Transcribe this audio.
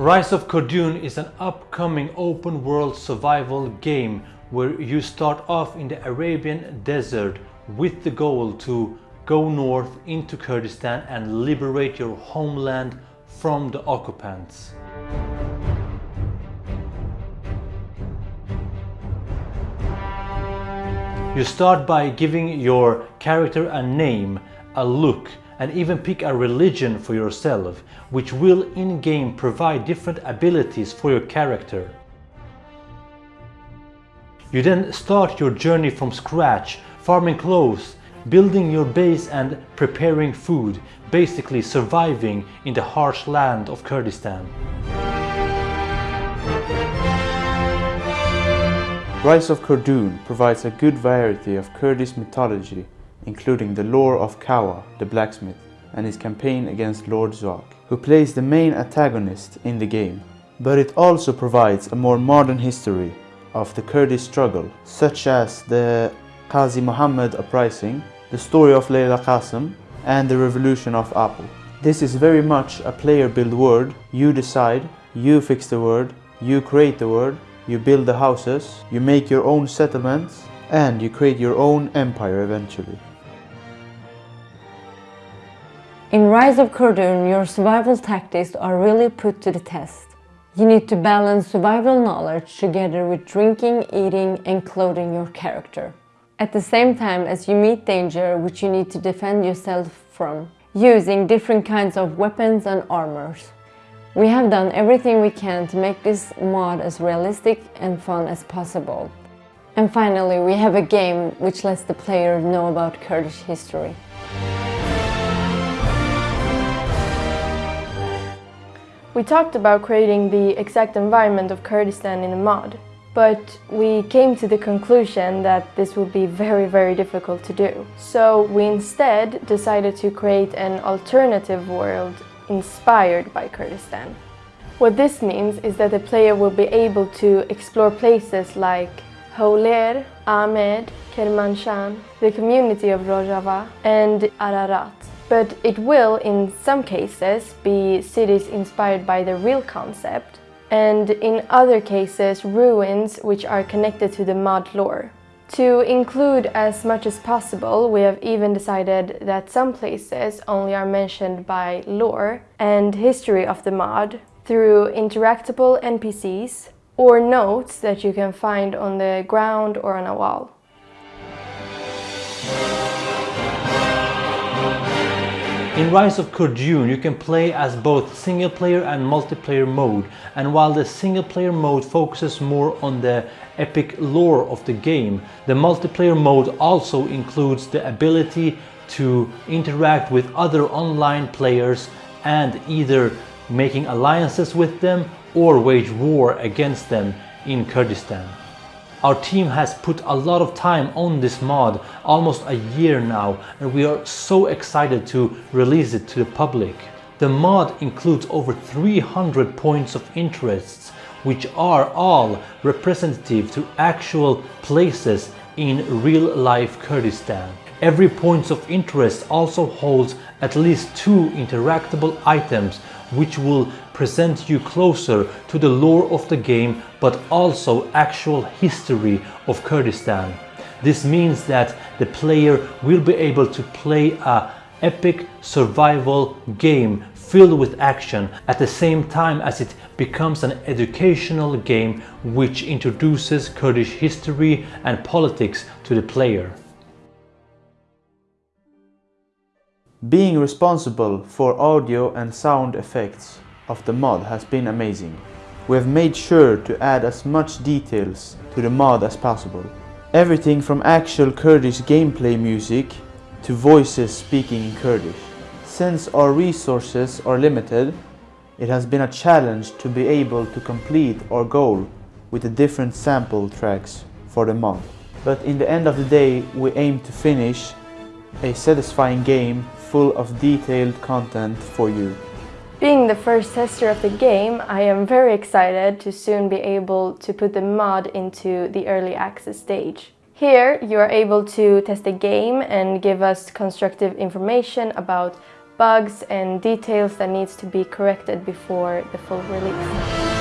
Rise of Kordun is an upcoming open world survival game where you start off in the Arabian desert with the goal to go north into Kurdistan and liberate your homeland from the occupants. You start by giving your character a name, a look, and even pick a religion for yourself, which will in-game provide different abilities for your character. You then start your journey from scratch, farming clothes, building your base and preparing food, basically surviving in the harsh land of Kurdistan. Rise of Kordun provides a good variety of Kurdish mythology, including the lore of Kawa, the blacksmith, and his campaign against Lord Zahak, who plays the main antagonist in the game. But it also provides a more modern history of the Kurdish struggle, such as the Qazi Muhammad uprising, the story of Layla Qasim, and the revolution of Apo. This is very much a player-built world. You decide, you fix the world, you create the world, you build the houses, you make your own settlements, and you create your own empire eventually. In Rise of Kordun, your survival tactics are really put to the test. You need to balance survival knowledge together with drinking, eating and clothing your character. At the same time as you meet danger which you need to defend yourself from, using different kinds of weapons and armors. We have done everything we can to make this mod as realistic and fun as possible. And finally, we have a game which lets the player know about Kurdish history. We talked about creating the exact environment of Kurdistan in the mod, but we came to the conclusion that this would be very, very difficult to do. So we instead decided to create an alternative world inspired by Kurdistan. What this means is that the player will be able to explore places like Hewler, Amed, Kermanshah, the community of Rojava and Ararat but it will, in some cases, be cities inspired by the real concept, and in other cases, ruins which are connected to the mod lore. To include as much as possible, we have even decided that some places only are mentioned by lore and history of the mod through interactable NPCs or notes that you can find on the ground or on a wall. In Rise of Kordun, you can play as both single player and multiplayer mode and while the single player mode focuses more on the epic lore of the game, the multiplayer mode also includes the ability to interact with other online players and either making alliances with them or wage war against them in Kurdistan. Our team has put a lot of time on this mod, almost a year now, and we are so excited to release it to the public. The mod includes over 300 points of interest, which are all representative to actual places in real-life Kurdistan. Every point of interest also holds at least two interactable items which will present you closer to the lore of the game but also actual history of Kurdistan. This means that the player will be able to play a epic survival game filled with action at the same time as it becomes an educational game which introduces Kurdish history and politics to the player. Being responsible for audio and sound effects of the mod has been amazing. We have made sure to add as much details to the mod as possible. Everything from actual Kurdish gameplay music to voices speaking in Kurdish. Since our resources are limited, it has been a challenge to be able to complete our goal with the different sample tracks for the mod. But in the end of the day, we aim to finish a satisfying game full of detailed content for you. Being the first tester of the game, I am very excited to soon be able to put the mod into the early access stage. Here you are able to test the game and give us constructive information about bugs and details that needs to be corrected before the full release.